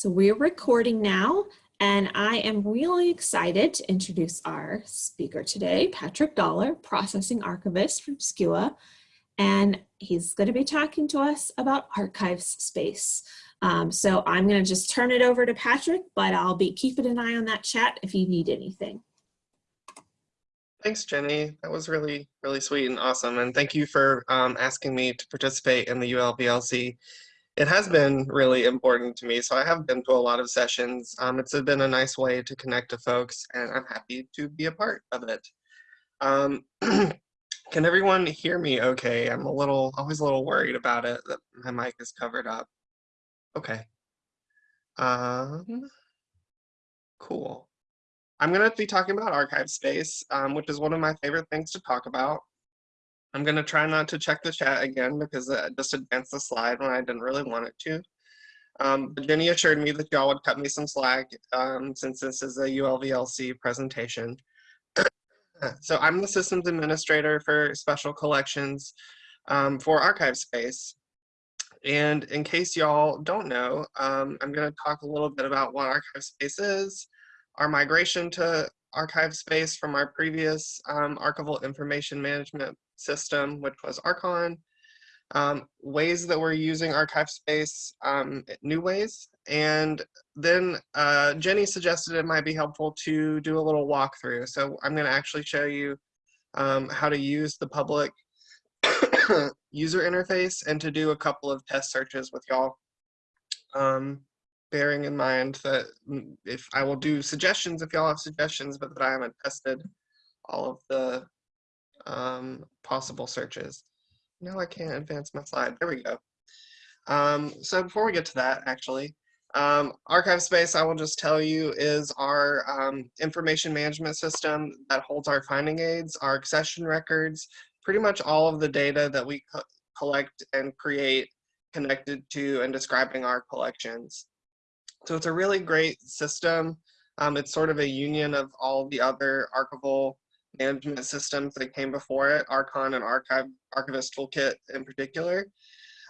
So we're recording now, and I am really excited to introduce our speaker today, Patrick Dollar, Processing Archivist from SCUA, and he's going to be talking to us about ArchivesSpace. Um, so I'm going to just turn it over to Patrick, but I'll be keeping an eye on that chat if you need anything. Thanks, Jenny. That was really, really sweet and awesome. And thank you for um, asking me to participate in the ULVLC it has been really important to me. So I have been to a lot of sessions. Um, it's been a nice way to connect to folks and I'm happy to be a part of it. Um, can everyone hear me okay? I'm a little, always a little worried about it that my mic is covered up. Okay. Um, cool. I'm going to be talking about ArchivesSpace, um, which is one of my favorite things to talk about. I'm going to try not to check the chat again because it just advanced the slide when I didn't really want it to. Um, but Jenny assured me that y'all would cut me some slack um, since this is a ULVLC presentation. so I'm the systems administrator for special collections um, for ArchivesSpace. And in case y'all don't know, um, I'm going to talk a little bit about what ArchivesSpace is, our migration to ArchivesSpace from our previous um, archival information management system, which was Archon, um, ways that we're using ArchivesSpace, um, new ways. And then uh, Jenny suggested it might be helpful to do a little walkthrough. So I'm gonna actually show you um, how to use the public user interface and to do a couple of test searches with y'all. Um, bearing in mind that mm, if I will do suggestions if y'all have suggestions, but that I haven't tested all of the um, possible searches. No, I can't advance my slide. There we go. Um, so before we get to that, actually, um, ArchivesSpace, I will just tell you, is our um, information management system that holds our finding aids, our accession records, pretty much all of the data that we co collect and create connected to and describing our collections. So it's a really great system. Um, it's sort of a union of all the other archival management systems that came before it, Archon and Archive, Archivist Toolkit in particular.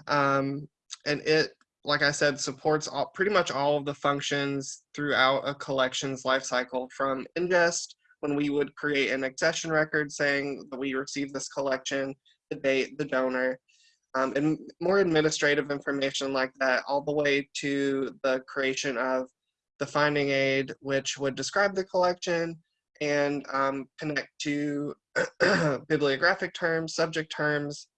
Um, and it, like I said, supports all, pretty much all of the functions throughout a collection's lifecycle from ingest, when we would create an accession record saying that we received this collection, the date, the donor, um, and more administrative information like that, all the way to the creation of the finding aid, which would describe the collection, and um, connect to bibliographic terms, subject terms,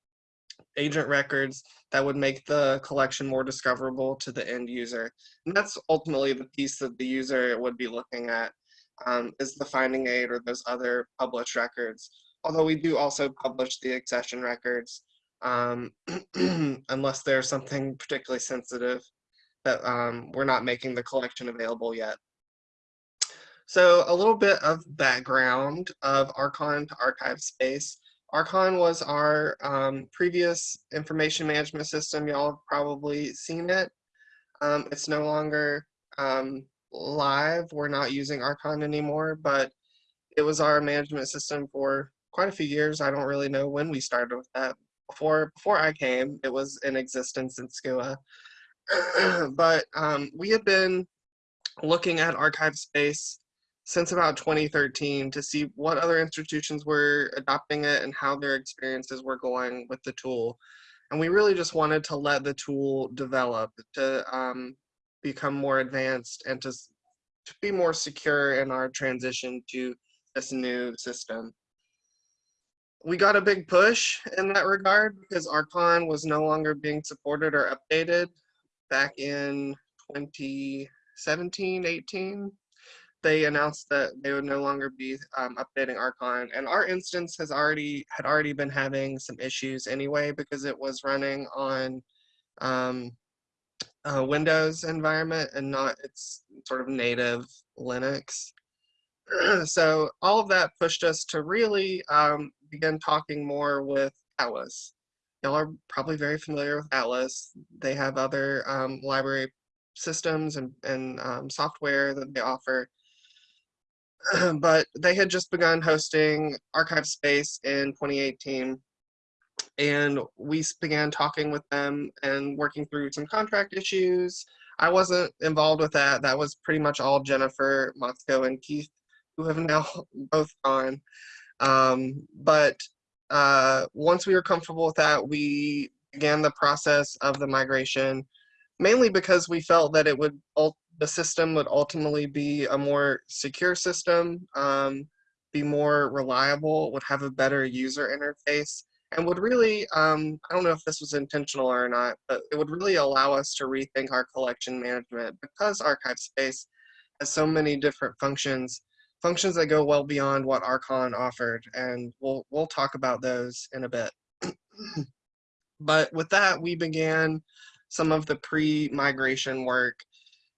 agent records that would make the collection more discoverable to the end user. And that's ultimately the piece that the user would be looking at um, is the finding aid or those other published records. Although we do also publish the accession records um, unless there's something particularly sensitive that um, we're not making the collection available yet. So a little bit of background of Archon to ArchivesSpace. Archon was our um, previous information management system. Y'all have probably seen it. Um, it's no longer um, live. We're not using Archon anymore, but it was our management system for quite a few years. I don't really know when we started with that. Before, before I came, it was in existence in SCUA. but um, we had been looking at ArchivesSpace since about 2013 to see what other institutions were adopting it and how their experiences were going with the tool. And we really just wanted to let the tool develop to um, become more advanced and to, to be more secure in our transition to this new system. We got a big push in that regard because Archon was no longer being supported or updated back in 2017, 18, they announced that they would no longer be um, updating Archon, and our instance has already had already been having some issues anyway because it was running on um, a Windows environment and not its sort of native Linux. so all of that pushed us to really um, begin talking more with Atlas. Y'all are probably very familiar with Atlas. They have other um, library systems and, and um, software that they offer but they had just begun hosting ArchivesSpace in 2018. And we began talking with them and working through some contract issues. I wasn't involved with that. That was pretty much all Jennifer, Motzko, and Keith, who have now both gone. Um, but uh, once we were comfortable with that, we began the process of the migration, mainly because we felt that it would the system would ultimately be a more secure system, um, be more reliable, would have a better user interface, and would really, um, I don't know if this was intentional or not, but it would really allow us to rethink our collection management because ArchivesSpace has so many different functions, functions that go well beyond what Archon offered, and we'll we'll talk about those in a bit. but with that, we began some of the pre-migration work,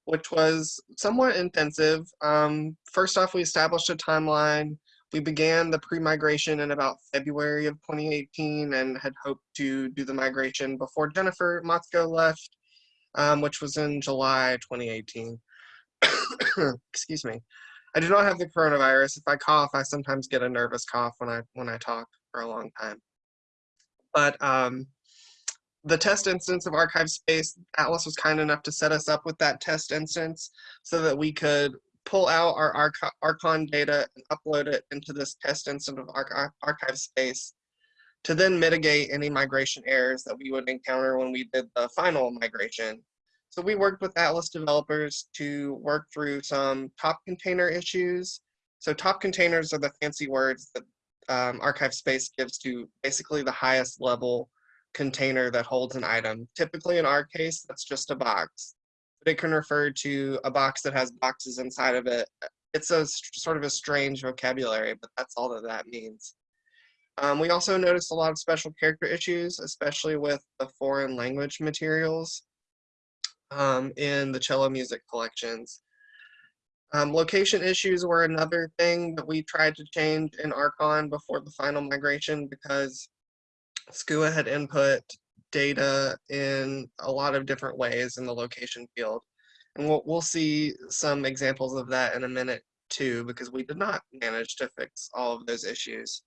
which was somewhat intensive. Um, first off, we established a timeline we began the pre-migration in about February of 2018 and had hoped to do the migration before Jennifer Motzko left, um, which was in July 2018. Excuse me. I do not have the coronavirus. If I cough, I sometimes get a nervous cough when I when I talk for a long time. But um, the test instance of ArchivesSpace, Atlas was kind enough to set us up with that test instance so that we could pull out our Arch Archon data and upload it into this test instance of Arch ArchivesSpace to then mitigate any migration errors that we would encounter when we did the final migration. So we worked with Atlas developers to work through some top container issues. So top containers are the fancy words that um, ArchivesSpace gives to basically the highest level container that holds an item. Typically in our case, that's just a box but it can refer to a box that has boxes inside of it. It's a sort of a strange vocabulary, but that's all that that means. Um, we also noticed a lot of special character issues, especially with the foreign language materials um, in the cello music collections. Um, location issues were another thing that we tried to change in Archon before the final migration because SCUA had input data in a lot of different ways in the location field. And we'll, we'll see some examples of that in a minute too, because we did not manage to fix all of those issues.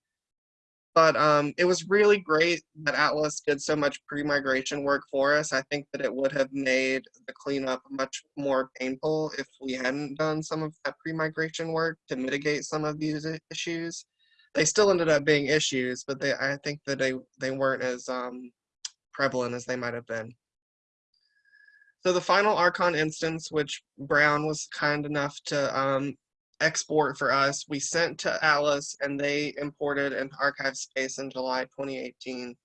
But um, it was really great that Atlas did so much pre-migration work for us. I think that it would have made the cleanup much more painful if we hadn't done some of that pre-migration work to mitigate some of these issues. They still ended up being issues, but they I think that they, they weren't as um, prevalent as they might have been. So the final Archon instance, which Brown was kind enough to um, export for us, we sent to Atlas and they imported into ArchivesSpace in July 2018.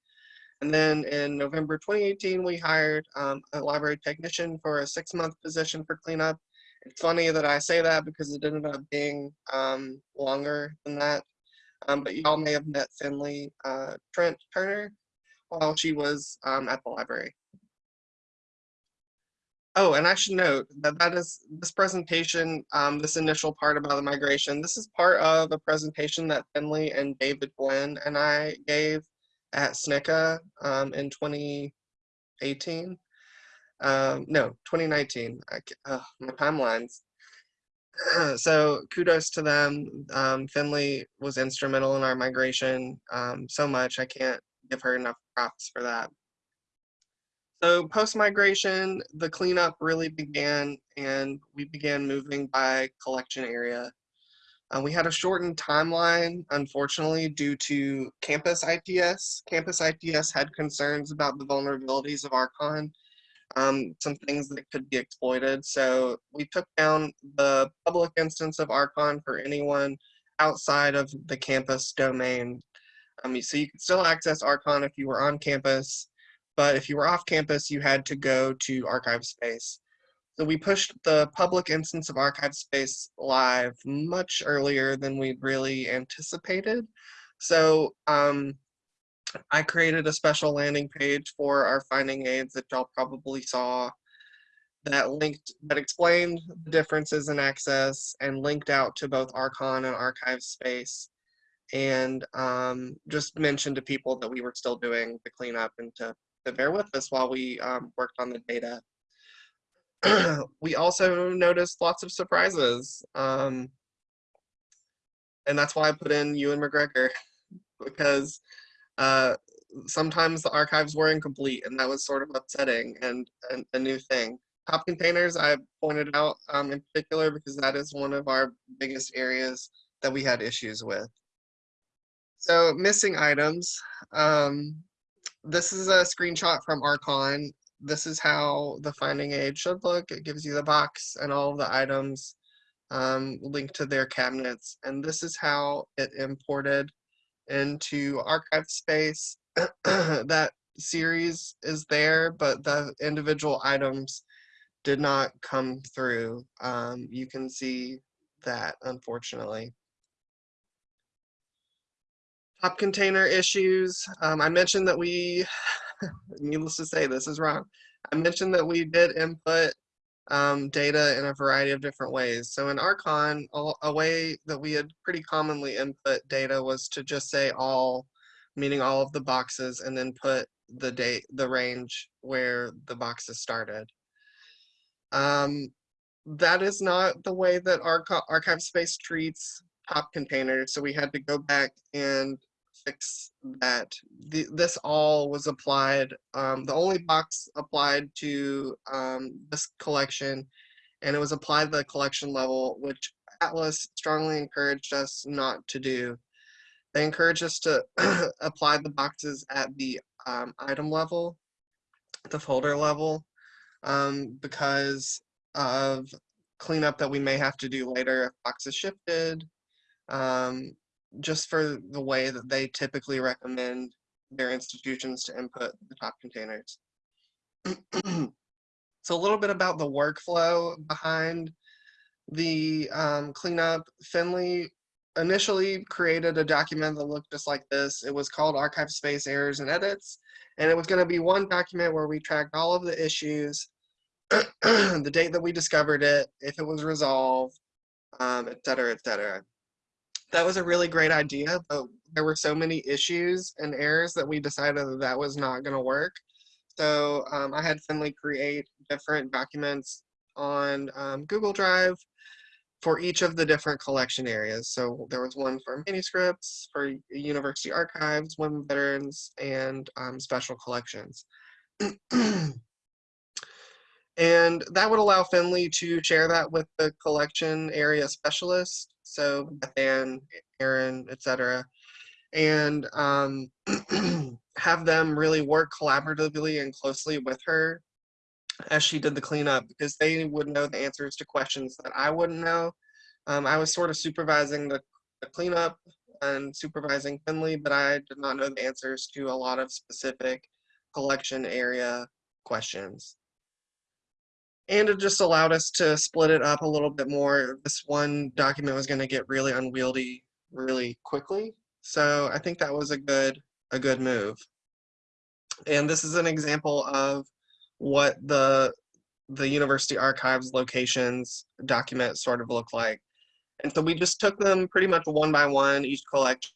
And then in November 2018, we hired um, a library technician for a six month position for cleanup. It's funny that I say that because it ended up being um, longer than that. Um, but y'all may have met Finley uh, Trent Turner while she was um, at the library. Oh, and I should note that that is this presentation, um, this initial part about the migration, this is part of a presentation that Finley and David Gwynn and I gave at SNCCA um, in 2018. Um, no, 2019. I, my timelines. so kudos to them. Um, Finley was instrumental in our migration um, so much. I can't give her enough props for that. So post-migration, the cleanup really began and we began moving by collection area. Uh, we had a shortened timeline, unfortunately, due to campus ITS. Campus ITS had concerns about the vulnerabilities of Archon, um, some things that could be exploited. So we took down the public instance of Archon for anyone outside of the campus domain um, so you could still access Archon if you were on campus, but if you were off campus, you had to go to ArchivesSpace. So we pushed the public instance of ArchivesSpace live much earlier than we'd really anticipated. So um, I created a special landing page for our finding aids that y'all probably saw that linked that explained the differences in access and linked out to both Archon and ArchivesSpace and um, just mentioned to people that we were still doing the cleanup and to, bear with us while we um, worked on the data. we also noticed lots of surprises. Um, and that's why I put in Ewan McGregor because uh, sometimes the archives were incomplete and that was sort of upsetting and, and a new thing. top containers I pointed out um, in particular because that is one of our biggest areas that we had issues with. So missing items. Um, this is a screenshot from Archon. This is how the finding aid should look. It gives you the box and all of the items um, linked to their cabinets. And this is how it imported into ArchivesSpace. that series is there, but the individual items did not come through. Um, you can see that, unfortunately. Top container issues. Um, I mentioned that we, needless to say, this is wrong. I mentioned that we did input um, data in a variety of different ways. So in Archon, a, way that we had pretty commonly input data was to just say all, meaning all of the boxes, and then put the date, the range where the boxes started. Um, that is not the way that Arch ArchivesSpace treats top containers. So we had to go back and that. The, this all was applied, um, the only box applied to um, this collection, and it was applied to the collection level, which Atlas strongly encouraged us not to do. They encouraged us to apply the boxes at the um, item level, the folder level, um, because of cleanup that we may have to do later if boxes shifted, um, just for the way that they typically recommend their institutions to input the top containers. so a little bit about the workflow behind the um, cleanup. Finley initially created a document that looked just like this. It was called ArchivesSpace Errors and Edits, and it was going to be one document where we tracked all of the issues, the date that we discovered it, if it was resolved, um, et cetera, et cetera. That was a really great idea, but there were so many issues and errors that we decided that that was not going to work. So um, I had Finley create different documents on um, Google Drive for each of the different collection areas. So there was one for manuscripts, for university archives, women veterans, and um, special collections. and that would allow Finley to share that with the collection area specialist, so Bethan, Aaron, etc., and um, have them really work collaboratively and closely with her as she did the cleanup because they would know the answers to questions that I wouldn't know. Um, I was sort of supervising the, the, cleanup and supervising Finley, but I did not know the answers to a lot of specific collection area questions. And it just allowed us to split it up a little bit more. This one document was going to get really unwieldy really quickly. So I think that was a good a good move. And this is an example of what the the university archives locations document sort of look like. And so we just took them pretty much one by one, each collection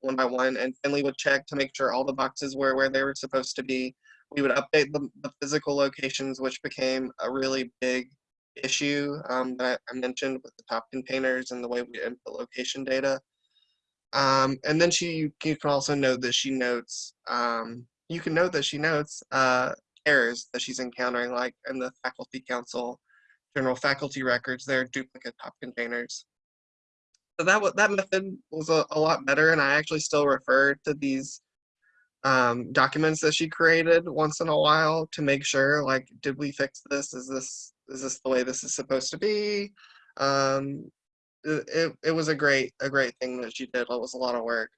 one by one, and Finley would check to make sure all the boxes were where they were supposed to be. We would update the, the physical locations, which became a really big issue um, that I mentioned with the top containers and the way we input location data. Um, and then she, you can also note that she notes, um, you can note that she notes uh, errors that she's encountering, like in the faculty council, general faculty records, they're duplicate top containers. So that, that method was a, a lot better, and I actually still refer to these um, documents that she created once in a while to make sure, like, did we fix this? Is this is this the way this is supposed to be? Um, it, it was a great a great thing that she did. It was a lot of work.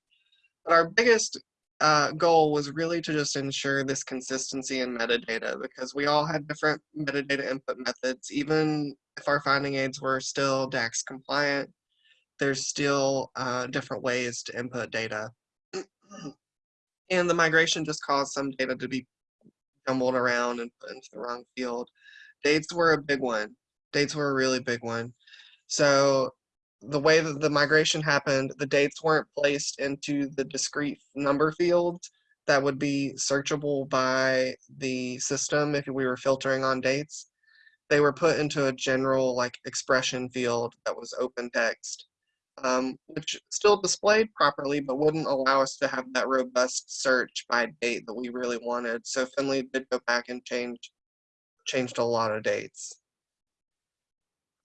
But our biggest uh, goal was really to just ensure this consistency in metadata because we all had different metadata input methods. Even if our finding aids were still DACS compliant, there's still uh, different ways to input data. and the migration just caused some data to be jumbled around and put into the wrong field. Dates were a big one. Dates were a really big one. So the way that the migration happened, the dates weren't placed into the discrete number fields that would be searchable by the system if we were filtering on dates. They were put into a general like expression field that was open text, um, which still displayed properly, but wouldn't allow us to have that robust search by date that we really wanted. So Finley did go back and change changed a lot of dates.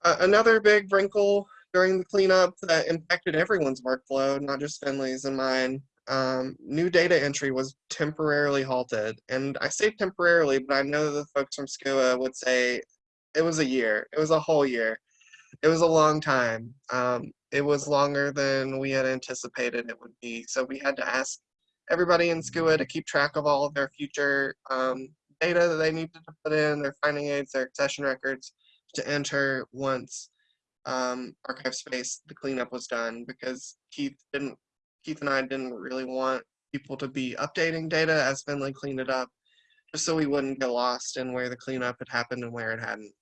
Uh, another big wrinkle during the cleanup that impacted everyone's workflow, not just Finley's and mine, um, new data entry was temporarily halted. And I say temporarily, but I know the folks from SCUA would say it was a year. It was a whole year. It was a long time. Um, it was longer than we had anticipated it would be. So we had to ask everybody in SCUA to keep track of all of their future um, data that they needed to put in, their finding aids, their accession records to enter once um, ArchivesSpace, the cleanup was done because Keith didn't, Keith and I didn't really want people to be updating data as Finley cleaned it up, just so we wouldn't get lost in where the cleanup had happened and where it hadn't.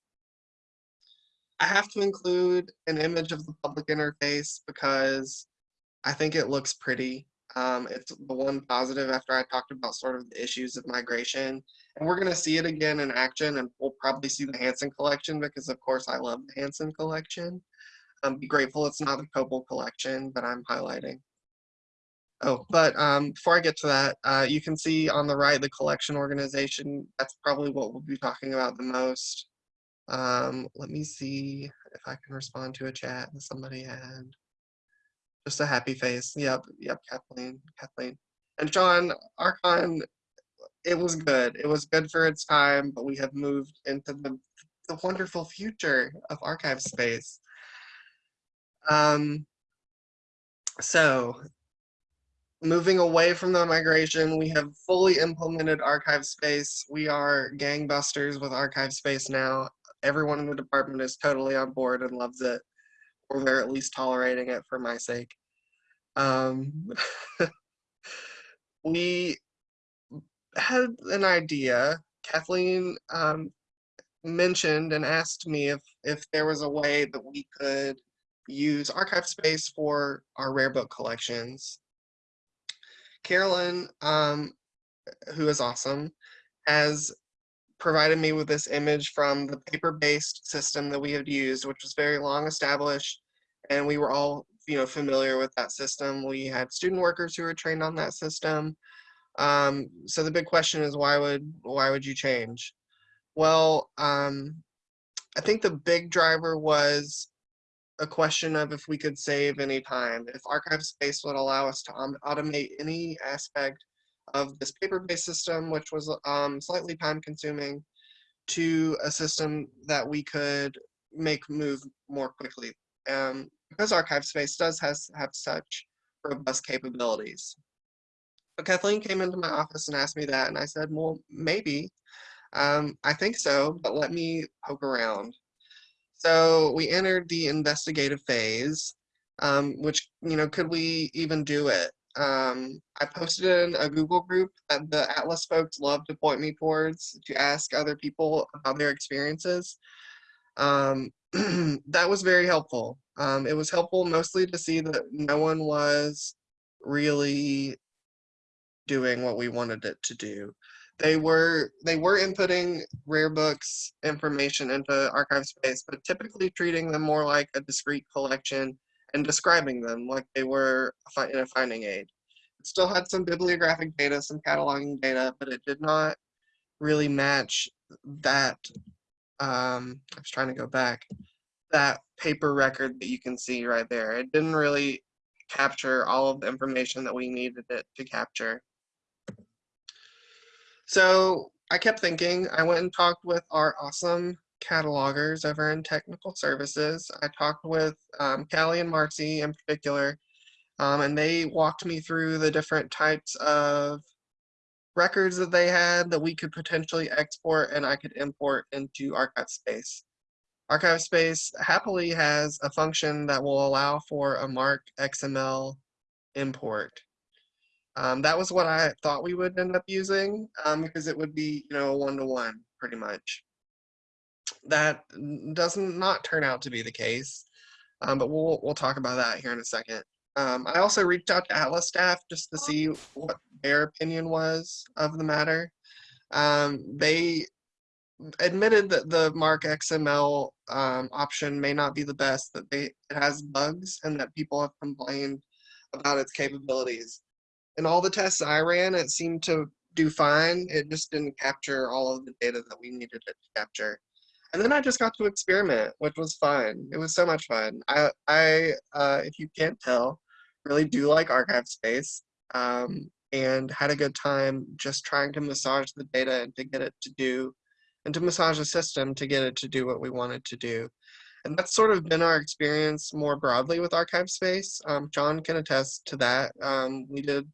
I have to include an image of the public interface because I think it looks pretty. Um, it's the one positive after I talked about sort of the issues of migration. And we're going to see it again in action, and we'll probably see the Hansen collection because, of course, I love the Hansen collection. Um, be grateful it's not the Coble collection, but I'm highlighting. Oh, but um, before I get to that, uh, you can see on the right the collection organization. That's probably what we'll be talking about the most. Um, let me see if I can respond to a chat that somebody had. Just a happy face. Yep, yep, Kathleen, Kathleen. And John, Archon, it was good. It was good for its time, but we have moved into the, the wonderful future of ArchivesSpace. Um, so moving away from the migration, we have fully implemented ArchivesSpace. We are gangbusters with ArchivesSpace now. Everyone in the department is totally on board and loves it, or they're at least tolerating it for my sake. Um, we had an idea. Kathleen um, mentioned and asked me if if there was a way that we could use ArchivesSpace for our rare book collections. Carolyn, um, who is awesome, has provided me with this image from the paper-based system that we had used, which was very long established, and we were all you know familiar with that system. We had student workers who were trained on that system. Um, so the big question is why would why would you change? Well, um, I think the big driver was a question of if we could save any time. If ArchivesSpace would allow us to automate any aspect of this paper-based system, which was um, slightly time consuming, to a system that we could make move more quickly. Um, because ArchivesSpace does has, have such robust capabilities. So Kathleen came into my office and asked me that, and I said, well, maybe. Um, I think so, but let me poke around. So we entered the investigative phase, um, which, you know, could we even do it? Um, I posted in a Google group that the Atlas folks love to point me towards to ask other people about their experiences. Um, that was very helpful. Um, it was helpful mostly to see that no one was really doing what we wanted it to do. They were they were inputting rare books information into ArchivesSpace, but typically treating them more like a discrete collection and describing them like they were in a finding aid. It still had some bibliographic data, some cataloging data, but it did not really match that. Um, I was trying to go back that paper record that you can see right there. It didn't really capture all of the information that we needed it to capture. So I kept thinking, I went and talked with our awesome catalogers over in technical services. I talked with um, Callie and Marcy in particular, um, and they walked me through the different types of records that they had that we could potentially export and I could import into ArchivesSpace. Archive Space happily has a function that will allow for a MARC XML import. Um, that was what I thought we would end up using um, because it would be, you know, one-to-one -one, pretty much. That does not turn out to be the case, um, but we'll, we'll talk about that here in a second. Um, I also reached out to Atlas staff just to see what their opinion was of the matter. Um, they admitted that the MARC XML um, option may not be the best, that they, it has bugs and that people have complained about its capabilities in all the tests I ran, it seemed to do fine. It just didn't capture all of the data that we needed it to capture. And then I just got to experiment, which was fun. It was so much fun. I, I uh, if you can't tell, really do like ArchivesSpace um, and had a good time just trying to massage the data and to get it to do, and to massage the system to get it to do what we wanted to do. And that's sort of been our experience more broadly with ArchivesSpace. Um, John can attest to that. Um, we did,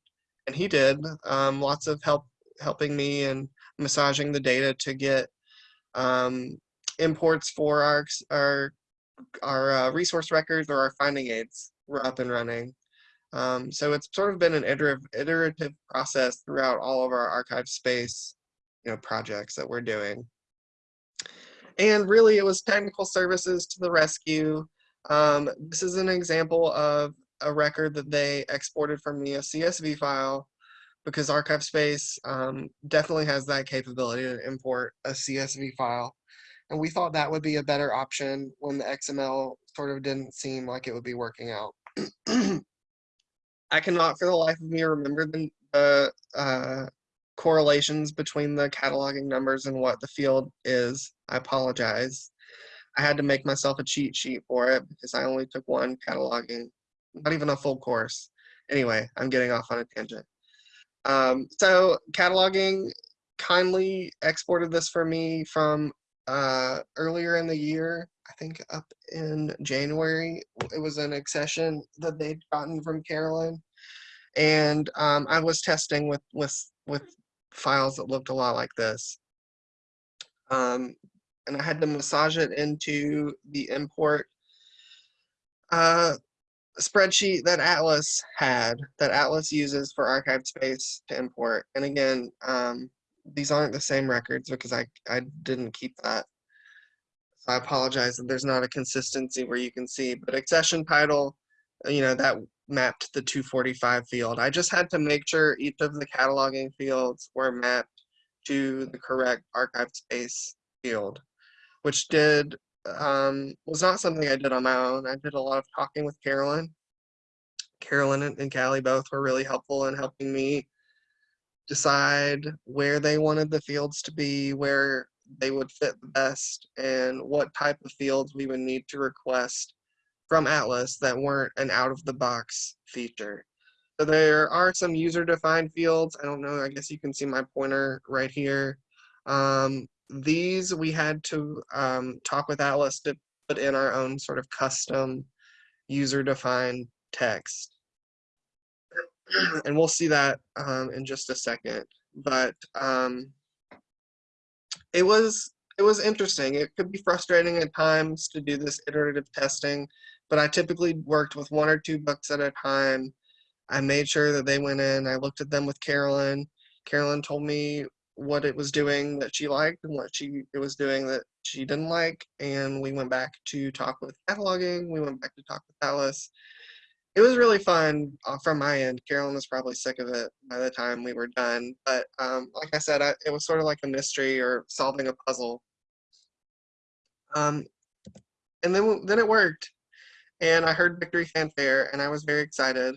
and he did, um, lots of help helping me and massaging the data to get um, imports for our our our uh, resource records or our finding aids were up and running. Um, so it's sort of been an iterative, iterative process throughout all of our ArchivesSpace, you know, projects that we're doing. And really, it was technical services to the rescue. Um, this is an example of a record that they exported from me, a CSV file, because ArchivesSpace um, definitely has that capability to import a CSV file. And we thought that would be a better option when the XML sort of didn't seem like it would be working out. I cannot for the life of me remember the, the uh, correlations between the cataloging numbers and what the field is. I apologize. I had to make myself a cheat sheet for it because I only took one cataloging, not even a full course. Anyway, I'm getting off on a tangent. Um, so cataloging kindly exported this for me from uh, earlier in the year, I think up in January, it was an accession that they'd gotten from Carolyn. And um, I was testing with, with, with files that looked a lot like this. Um, and I had to massage it into the import uh, spreadsheet that Atlas had, that Atlas uses for ArchivesSpace to import. And again, um, these aren't the same records because I, I didn't keep that. So I apologize that there's not a consistency where you can see, but accession title, uh, you know, that mapped the 245 field. I just had to make sure each of the cataloging fields were mapped to the correct ArchivesSpace field, which did, um, was not something I did on my own. I did a lot of talking with Carolyn. Carolyn and Callie both were really helpful in helping me decide where they wanted the fields to be, where they would fit best, and what type of fields we would need to request from Atlas that weren't an out of the box feature. So there are some user defined fields. I don't know, I guess you can see my pointer right here. Um, these we had to um, talk with Atlas to put in our own sort of custom user defined text and we'll see that um, in just a second. But um, it was it was interesting. It could be frustrating at times to do this iterative testing, but I typically worked with one or two books at a time. I made sure that they went in. I looked at them with Carolyn. Carolyn told me what it was doing that she liked and what she it was doing that she didn't like, and we went back to talk with cataloging. We went back to talk with Alice, it was really fun uh, from my end. Carolyn was probably sick of it by the time we were done. But um, like I said, I, it was sort of like a mystery or solving a puzzle. Um, and then, then it worked. And I heard victory fanfare and I was very excited.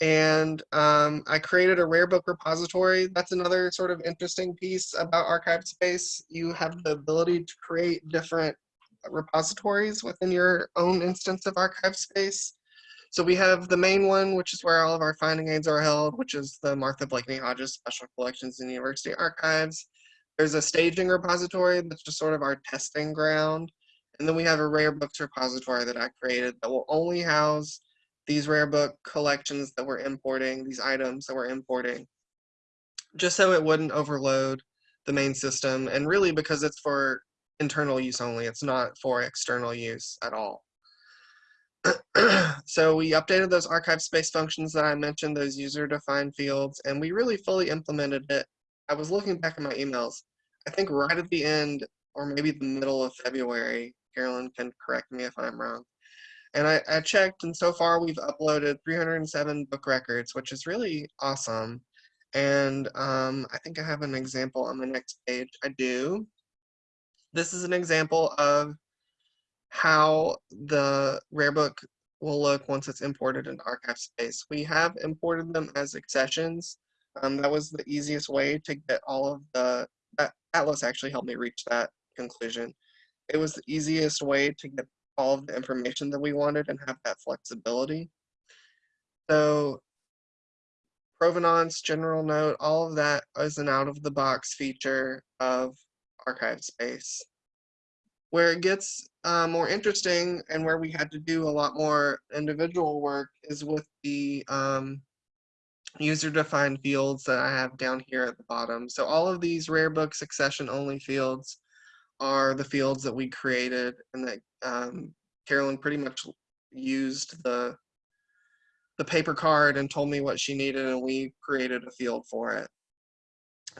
And um, I created a rare book repository. That's another sort of interesting piece about ArchivesSpace. You have the ability to create different repositories within your own instance of ArchivesSpace. So we have the main one, which is where all of our finding aids are held, which is the Martha Blakeney Hodges Special Collections and University Archives. There's a staging repository that's just sort of our testing ground. And then we have a rare books repository that I created that will only house these rare book collections that we're importing, these items that we're importing, just so it wouldn't overload the main system. And really because it's for internal use only, it's not for external use at all. so we updated those ArchivesSpace functions that I mentioned, those user defined fields, and we really fully implemented it. I was looking back at my emails. I think right at the end, or maybe the middle of February, Carolyn can correct me if I'm wrong. And I, I checked, and so far we've uploaded 307 book records, which is really awesome. And um, I think I have an example on the next page. I do. This is an example of how the rare book will look once it's imported into ArchivesSpace. We have imported them as accessions, Um, that was the easiest way to get all of the, uh, Atlas actually helped me reach that conclusion. It was the easiest way to get all of the information that we wanted and have that flexibility. So provenance, general note, all of that is an out of the box feature of ArchivesSpace. Where it gets uh, more interesting and where we had to do a lot more individual work is with the um, user defined fields that I have down here at the bottom. So all of these rare book accession only fields are the fields that we created and that um, Carolyn pretty much used the the paper card and told me what she needed and we created a field for it.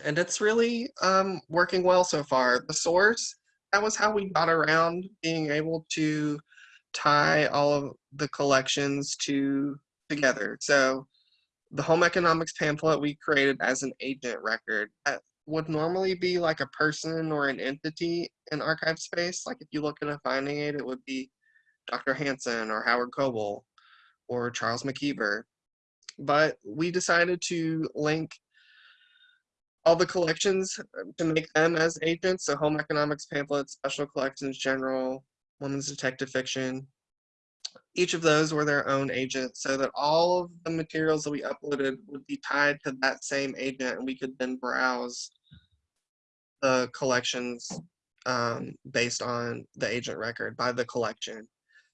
And it's really um, working well so far. The source, that was how we got around being able to tie all of the collections to together. So the home economics pamphlet we created as an agent record. That would normally be like a person or an entity in ArchivesSpace. Like if you look at a finding aid, it would be Dr. Hansen or Howard Coble or Charles McKeever. But we decided to link all the collections to make them as agents. So home economics pamphlets, special collections, general, women's detective fiction. Each of those were their own agent so that all of the materials that we uploaded would be tied to that same agent and we could then browse the collections um, based on the agent record by the collection.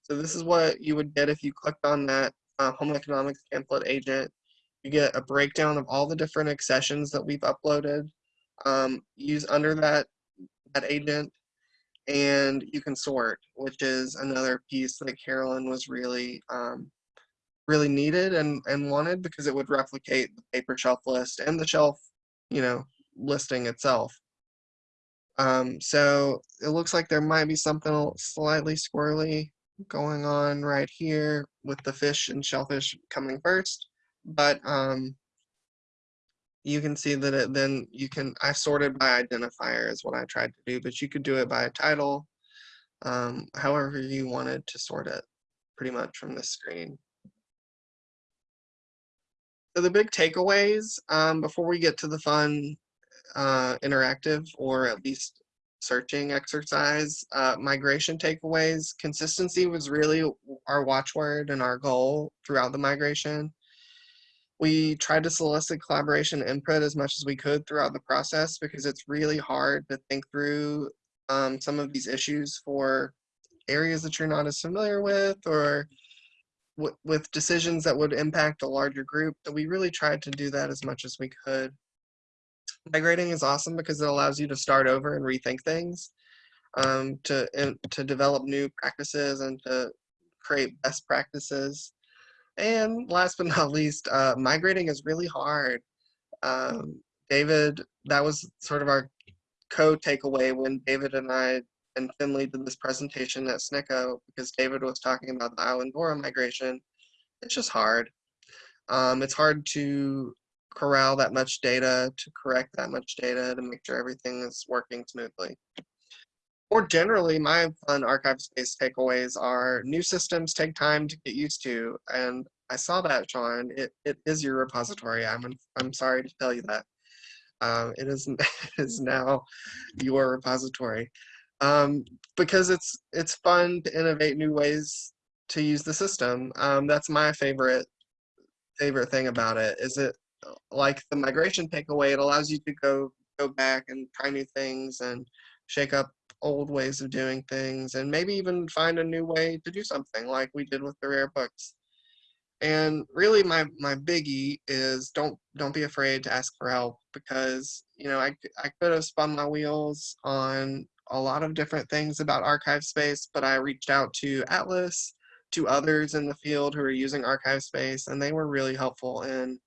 So this is what you would get if you clicked on that uh, home economics pamphlet agent. You get a breakdown of all the different accessions that we've uploaded. Um, use under that that agent, and you can sort, which is another piece that Carolyn was really um, really needed and and wanted because it would replicate the paper shelf list and the shelf, you know, listing itself. Um, so it looks like there might be something slightly squirrely going on right here with the fish and shellfish coming first. But um, you can see that it then you can, I sorted by identifier is what I tried to do, but you could do it by a title, um, however you wanted to sort it pretty much from the screen. So the big takeaways um, before we get to the fun uh, interactive or at least searching exercise. Uh, migration takeaways, consistency was really our watchword and our goal throughout the migration. We tried to solicit collaboration input as much as we could throughout the process because it's really hard to think through um, some of these issues for areas that you're not as familiar with or with decisions that would impact a larger group. So we really tried to do that as much as we could migrating is awesome because it allows you to start over and rethink things, um, to to develop new practices and to create best practices. And last but not least, uh, migrating is really hard. Um, David, that was sort of our co-takeaway when David and I and Finley did this presentation at SNCCO because David was talking about the island Islandora migration. It's just hard. Um, it's hard to corral that much data, to correct that much data, to make sure everything is working smoothly. More generally, my fun ArchivesSpace takeaways are new systems take time to get used to. And I saw that, Sean. It, it is your repository. I'm, I'm sorry to tell you that. Um, it is, is now your repository. Um, because it's it's fun to innovate new ways to use the system. Um, that's my favorite favorite thing about it is it like the migration takeaway, it allows you to go go back and try new things and shake up old ways of doing things and maybe even find a new way to do something like we did with the rare books. And really my my biggie is don't don't be afraid to ask for help because you know I I could have spun my wheels on a lot of different things about ArchivesSpace, but I reached out to Atlas, to others in the field who are using ArchivesSpace, and they were really helpful in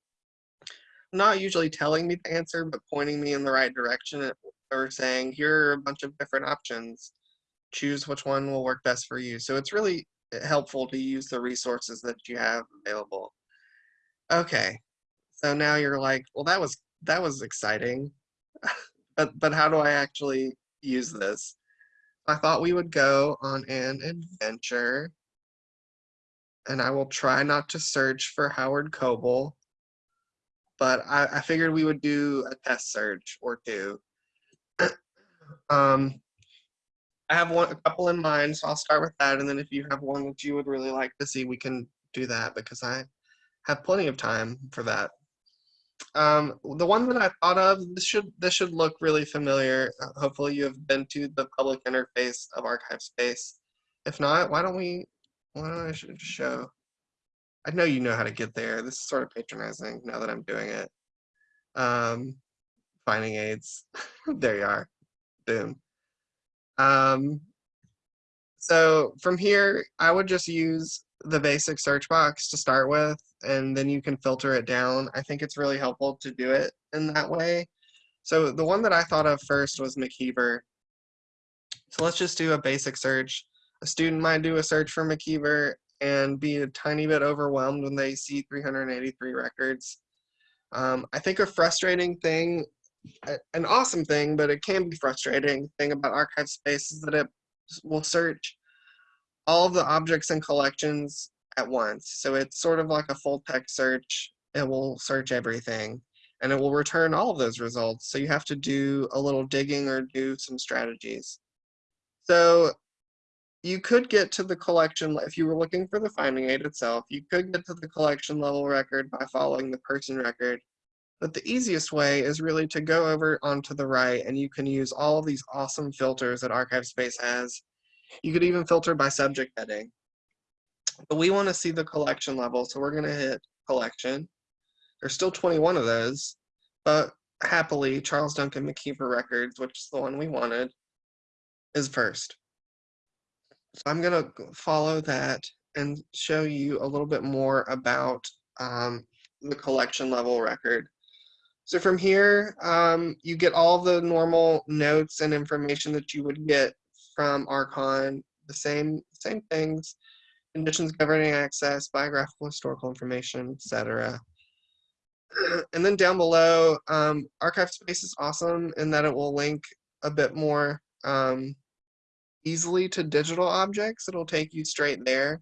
not usually telling me the answer, but pointing me in the right direction or saying, here are a bunch of different options. Choose which one will work best for you. So it's really eh, helpful to use the resources that you have available. Okay, so now you're like, well, that was that was exciting, but but how do I actually use this? I thought we would go on an adventure, and I will try not to search for Howard Coble but I, I figured we would do a test search or two. Um, I have one, a couple in mind, so I'll start with that, and then if you have one that you would really like to see, we can do that because I have plenty of time for that. Um, the one that I thought of, this should this should look really familiar. Uh, hopefully, you have been to the public interface of ArchivesSpace. If not, why don't we? Why don't I show? I know you know how to get there. This is sort of patronizing now that I'm doing it. Um, finding aids. there you are. Boom. Um, so from here, I would just use the basic search box to start with, and then you can filter it down. I think it's really helpful to do it in that way. So the one that I thought of first was McKeever. So let's just do a basic search. A student might do a search for McKeever and be a tiny bit overwhelmed when they see 383 records. Um, I think a frustrating thing, an awesome thing, but it can be frustrating thing about ArchivesSpace is that it will search all of the objects and collections at once. So it's sort of like a full text search. It will search everything and it will return all of those results. So you have to do a little digging or do some strategies. So you could get to the collection, if you were looking for the finding aid itself, you could get to the collection level record by following the person record. But the easiest way is really to go over onto the right and you can use all of these awesome filters that ArchivesSpace has. You could even filter by subject heading. But we want to see the collection level, so we're going to hit collection. There's still 21 of those, but happily, Charles Duncan McKeever Records, which is the one we wanted, is first. So I'm going to follow that and show you a little bit more about um, the collection level record. So from here, um, you get all the normal notes and information that you would get from Archon, the same same things, conditions governing access, biographical historical information, etc. And then down below, um, ArchivesSpace is awesome in that it will link a bit more um, easily to digital objects. It'll take you straight there.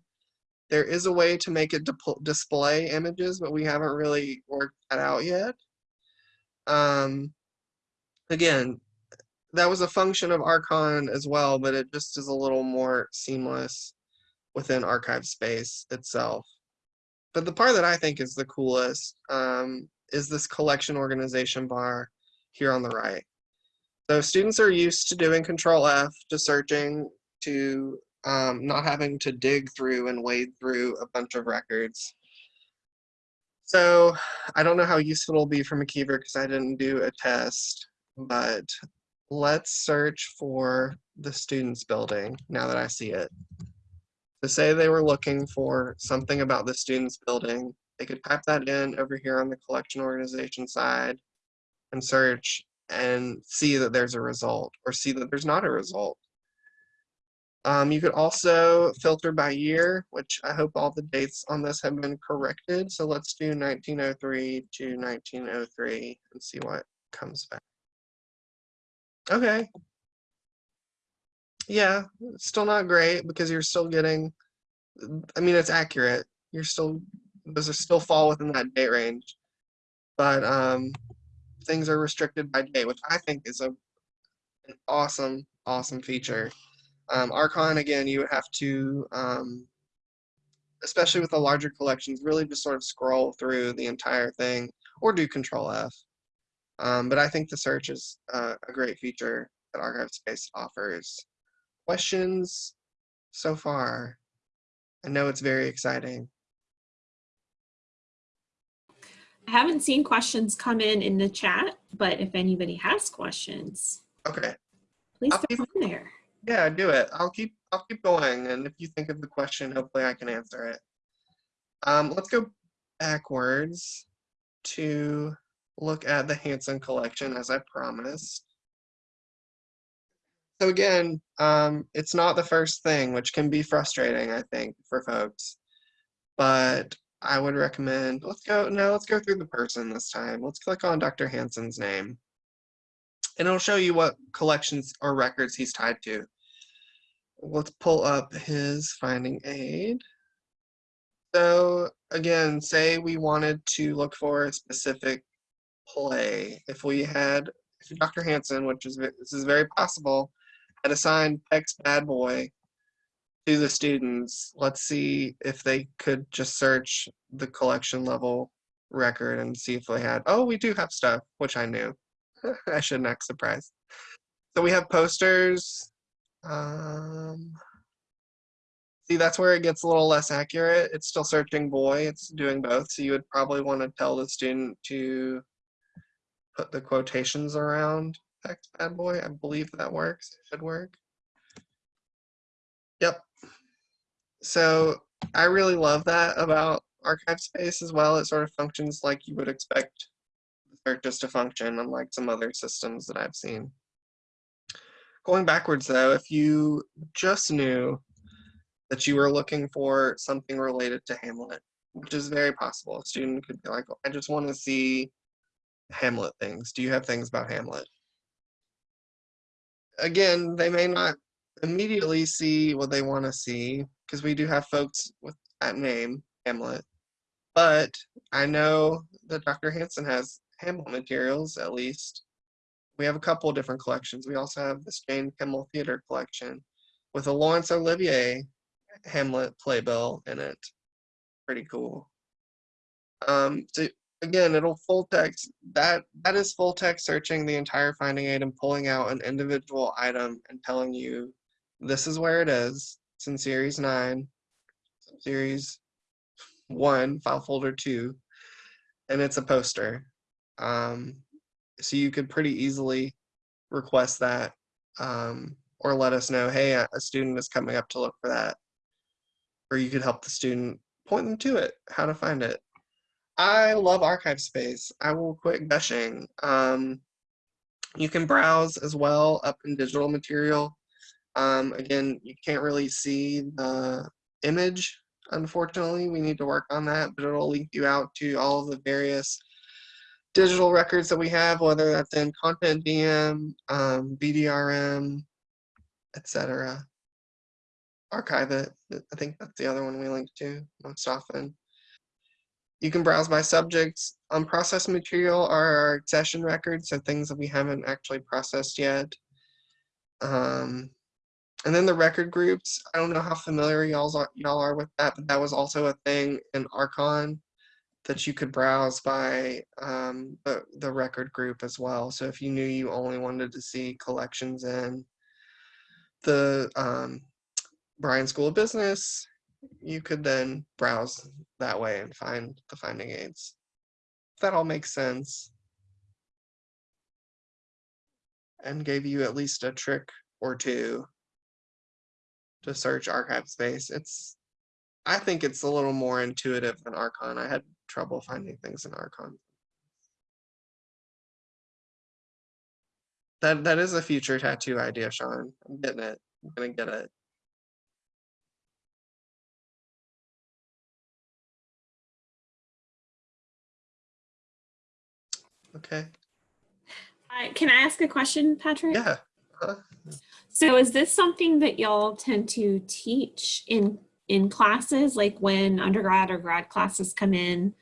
There is a way to make it display images, but we haven't really worked that out yet. Um, again, that was a function of Archon as well, but it just is a little more seamless within ArchivesSpace itself. But the part that I think is the coolest um, is this collection organization bar here on the right. So students are used to doing Control F, to searching, to um, not having to dig through and wade through a bunch of records. So I don't know how useful it'll be for McKeever because I didn't do a test, but let's search for the students building now that I see it. To say they were looking for something about the students building, they could type that in over here on the collection organization side and search and see that there's a result or see that there's not a result. Um, you could also filter by year, which I hope all the dates on this have been corrected. So let's do 1903 to 1903 and see what comes back. Okay. Yeah, still not great because you're still getting, I mean, it's accurate. You're still, those are still fall within that date range. But um, things are restricted by date, which I think is a an awesome, awesome feature. Um, Archon, again, you would have to, um, especially with the larger collections, really just sort of scroll through the entire thing or do Control F. Um, but I think the search is uh, a great feature that ArchivesSpace offers. Questions so far? I know it's very exciting. I haven't seen questions come in in the chat, but if anybody has questions, okay, please I'll throw them in there. Yeah, do it. I'll keep I'll keep going, and if you think of the question, hopefully I can answer it. Um, let's go backwards to look at the Hanson collection as I promised. So again, um, it's not the first thing, which can be frustrating, I think, for folks. But I would recommend, let's go, no, let's go through the person this time. Let's click on Dr. Hanson's name. And it'll show you what collections or records he's tied to. Let's pull up his finding aid. So again, say we wanted to look for a specific play. If we had, if Dr. Hansen, which is this is very possible, had assigned Peck's Bad Boy to the students, let's see if they could just search the collection level record and see if they had. Oh, we do have stuff, which I knew. I shouldn't act surprised. So we have posters. Um, See, that's where it gets a little less accurate. It's still searching boy, it's doing both. So you would probably want to tell the student to put the quotations around Peck's Bad Boy. I believe that works. It should work. Yep. So I really love that about ArchivesSpace as well. It sort of functions like you would expect searches to function, unlike some other systems that I've seen. Going backwards though, if you just knew that you were looking for something related to Hamlet, which is very possible. A student could be like, I just want to see Hamlet things. Do you have things about Hamlet? Again, they may not immediately see what they want to see because we do have folks with that name, Hamlet. But I know that Dr. Hansen has Hamlet materials, at least. We have a couple of different collections. We also have this Jane Kimmel Theater collection with a Laurence Olivier Hamlet playbill in it. Pretty cool. Um, so again, it'll full text that that is full text searching the entire finding aid and pulling out an individual item and telling you this is where it is. It's in series nine, series one, file folder two, and it's a poster. Um, so you could pretty easily request that um, or let us know, hey, a student is coming up to look for that or you could help the student point them to it, how to find it. I love ArchivesSpace. I will quit gushing. Um, you can browse as well up in digital material. Um, again, you can't really see the image, unfortunately. We need to work on that, but it'll link you out to all of the various digital records that we have, whether that's in CONTENTdm, um, BDRM, etc archive it. I think that's the other one we link to most often. You can browse by subjects. Unprocessed material are our accession records, so things that we haven't actually processed yet. Um, and then the record groups, I don't know how familiar y'all are, y'all are with that, but that was also a thing in Archon that you could browse by um, the, the record group as well. So if you knew you only wanted to see collections in the um, Bryan School of Business, you could then browse that way and find the finding aids. If that all makes sense. And gave you at least a trick or two to search ArchivesSpace. It's, I think it's a little more intuitive than Archon. I had trouble finding things in Archon. That that is a future tattoo idea, Sean. I'm getting it. I'm gonna get it. Okay. I, can I ask a question, Patrick? Yeah. Uh, So is this something that y'all tend to teach in in classes, like when undergrad or grad classes come in?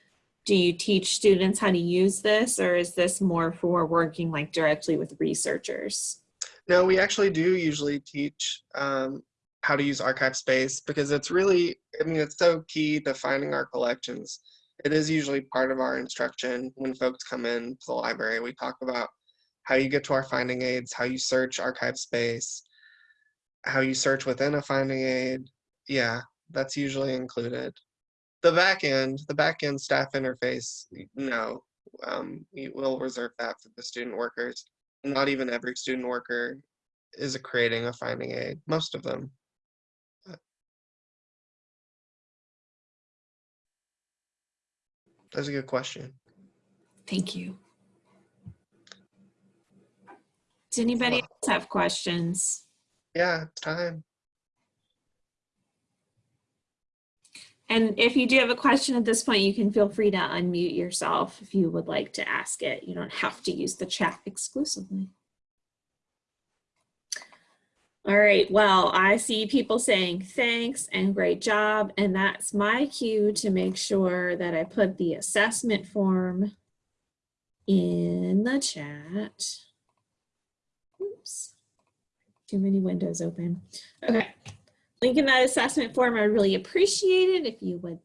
Do you teach students how to use this, or is this more for working like directly with researchers? No, we actually do usually teach um, how to use ArchivesSpace because it's really, I mean, it's so key to finding our collections. It is usually part of our instruction when folks come in to the library. We talk about how you get to our finding aids, how you search ArchivesSpace, how you search within a finding aid. Yeah, that's usually included. The back end, the back end staff interface, no, um, we will reserve that for the student workers. Not even every student worker is creating a finding aid, most of them. That's a good question. Thank you. Does anybody else have questions? Yeah, it's time. And if you do have a question at this point, you can feel free to unmute yourself if you would like to ask it. You don't have to use the chat exclusively. All right, well, I see people saying thanks and great job, and that's my cue to make sure that I put the assessment form in the chat. Oops, too many windows open. Okay, link in that assessment form, I really appreciate it if you would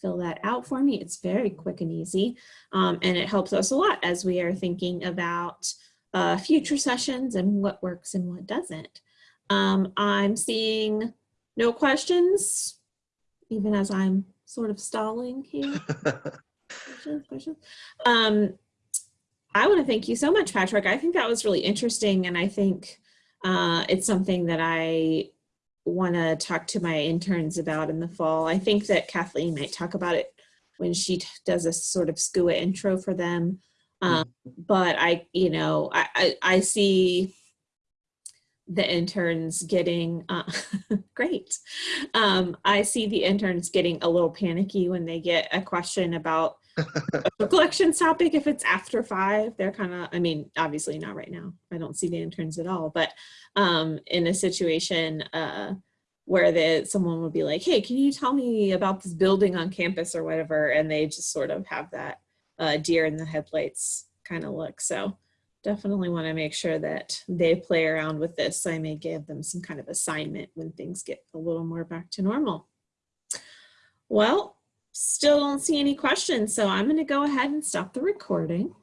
fill that out for me. It's very quick and easy, um, and it helps us a lot as we are thinking about uh, future sessions and what works and what doesn't. Um, I'm seeing no questions, even as I'm sort of stalling here. questions, questions. Um, I want to thank you so much, Patrick. I think that was really interesting, and I think uh, it's something that I want to talk to my interns about in the fall. I think that Kathleen might talk about it when she does a sort of SCUA intro for them. Um, but I, you know, I, I, I see the interns getting uh, great. Um, I see the interns getting a little panicky when they get a question about collections topic. If it's after five, they're kind of, I mean, obviously not right now. I don't see the interns at all, but um, in a situation uh, where the, someone would be like, hey, can you tell me about this building on campus or whatever? And they just sort of have that uh, deer in the headlights kind of look. So definitely want to make sure that they play around with this. I may give them some kind of assignment when things get a little more back to normal. Well, still don't see any questions, so I'm going to go ahead and stop the recording.